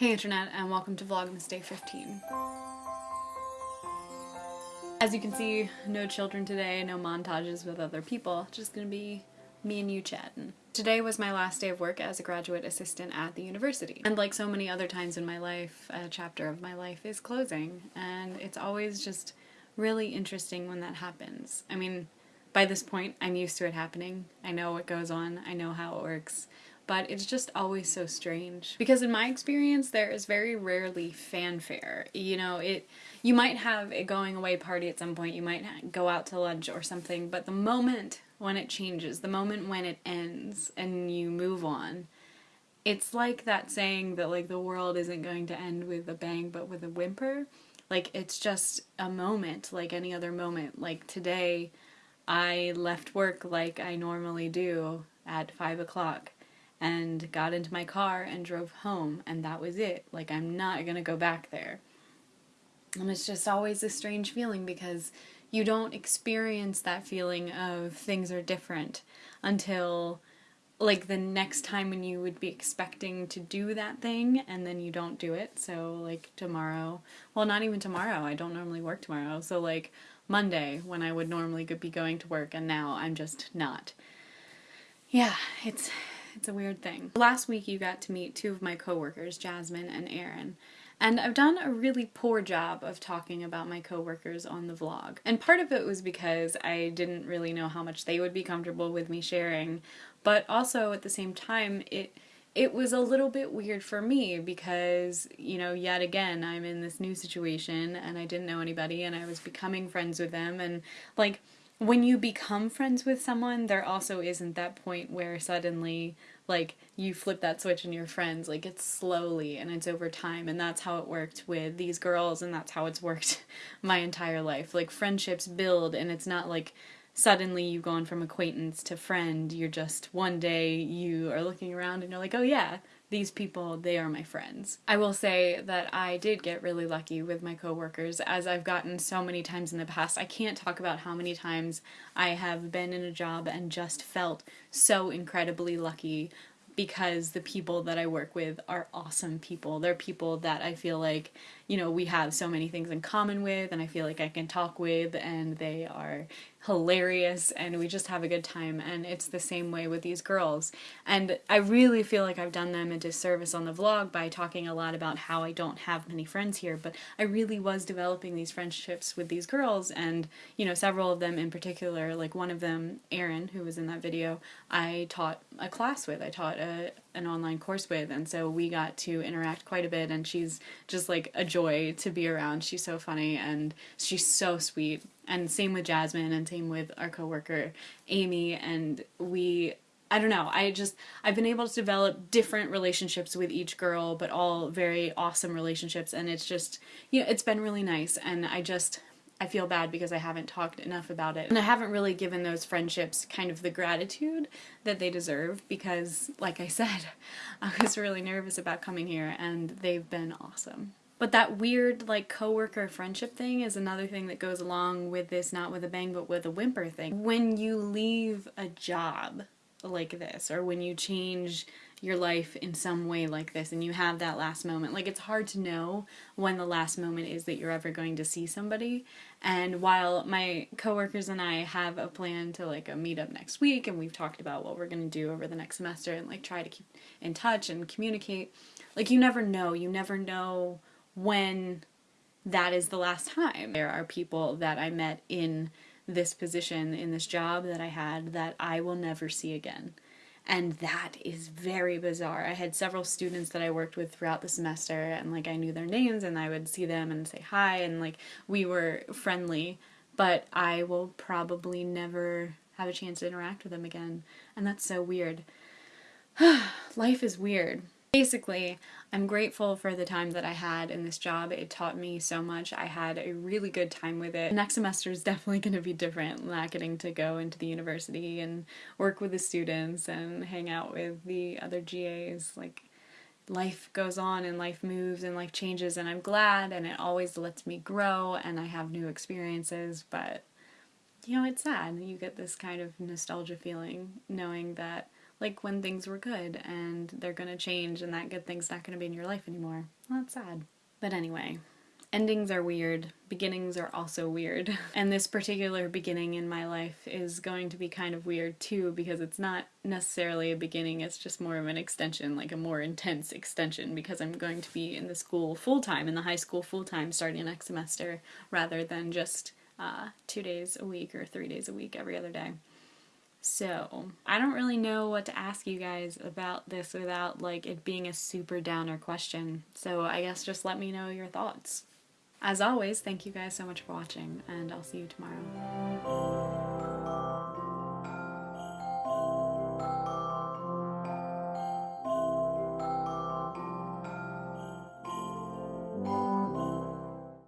Hey internet and welcome to Vlogmas Day 15. As you can see, no children today, no montages with other people, just gonna be me and you chatting. Today was my last day of work as a graduate assistant at the university. And like so many other times in my life, a chapter of my life is closing and it's always just really interesting when that happens. I mean, by this point, I'm used to it happening. I know what goes on, I know how it works but it's just always so strange. Because in my experience, there is very rarely fanfare. You know, it you might have a going away party at some point, you might go out to lunch or something, but the moment when it changes, the moment when it ends and you move on, it's like that saying that like the world isn't going to end with a bang but with a whimper. Like it's just a moment like any other moment. Like today, I left work like I normally do at five o'clock and got into my car and drove home and that was it. Like I'm not gonna go back there. And it's just always a strange feeling because you don't experience that feeling of things are different until like the next time when you would be expecting to do that thing and then you don't do it. So like tomorrow, well not even tomorrow, I don't normally work tomorrow. So like Monday when I would normally be going to work and now I'm just not. Yeah, it's it's a weird thing. Last week you got to meet two of my coworkers, Jasmine and Erin. And I've done a really poor job of talking about my coworkers on the vlog. And part of it was because I didn't really know how much they would be comfortable with me sharing, but also at the same time it it was a little bit weird for me because, you know, yet again, I'm in this new situation and I didn't know anybody and I was becoming friends with them and like when you become friends with someone, there also isn't that point where suddenly, like, you flip that switch and you're friends. Like, it's slowly and it's over time. And that's how it worked with these girls, and that's how it's worked my entire life. Like, friendships build, and it's not like suddenly you've gone from acquaintance to friend. You're just one day you are looking around and you're like, oh yeah, these people, they are my friends. I will say that I did get really lucky with my coworkers as I've gotten so many times in the past. I can't talk about how many times I have been in a job and just felt so incredibly lucky because the people that I work with are awesome people. They're people that I feel like, you know, we have so many things in common with and I feel like I can talk with and they are hilarious and we just have a good time and it's the same way with these girls. And I really feel like I've done them a disservice on the vlog by talking a lot about how I don't have many friends here but I really was developing these friendships with these girls and you know several of them in particular like one of them Erin who was in that video I taught a class with I taught a, an online course with and so we got to interact quite a bit and she's just like a joy to be around. She's so funny and she's so sweet. And same with Jasmine and same with our coworker Amy. And we I don't know I just I've been able to develop different relationships with each girl but all very awesome relationships. And it's just you know it's been really nice. And I just I feel bad because I haven't talked enough about it. And I haven't really given those friendships kind of the gratitude that they deserve because, like I said, I was really nervous about coming here and they've been awesome. But that weird like coworker friendship thing is another thing that goes along with this not with a bang but with a whimper thing. When you leave a job like this or when you change your life in some way like this and you have that last moment. Like it's hard to know when the last moment is that you're ever going to see somebody. And while my coworkers and I have a plan to like a meetup next week and we've talked about what we're going to do over the next semester and like try to keep in touch and communicate, like you never know. You never know when that is the last time. There are people that I met in this position, in this job that I had, that I will never see again. And that is very bizarre. I had several students that I worked with throughout the semester and like I knew their names and I would see them and say hi and like we were friendly, but I will probably never have a chance to interact with them again. And that's so weird. Life is weird. Basically, I'm grateful for the time that I had in this job. It taught me so much. I had a really good time with it. Next semester is definitely going to be different, not getting to go into the university and work with the students and hang out with the other GAs. Like, life goes on and life moves and life changes and I'm glad and it always lets me grow and I have new experiences, but you know, it's sad. You get this kind of nostalgia feeling knowing that like when things were good and they're gonna change and that good thing's not gonna be in your life anymore. Well, that's sad. But anyway, endings are weird, beginnings are also weird. And this particular beginning in my life is going to be kind of weird too because it's not necessarily a beginning, it's just more of an extension, like a more intense extension because I'm going to be in the school full time, in the high school full time starting next semester rather than just uh, two days a week or three days a week every other day. So, I don't really know what to ask you guys about this without like it being a super downer question. So, I guess just let me know your thoughts. As always, thank you guys so much for watching, and I'll see you tomorrow.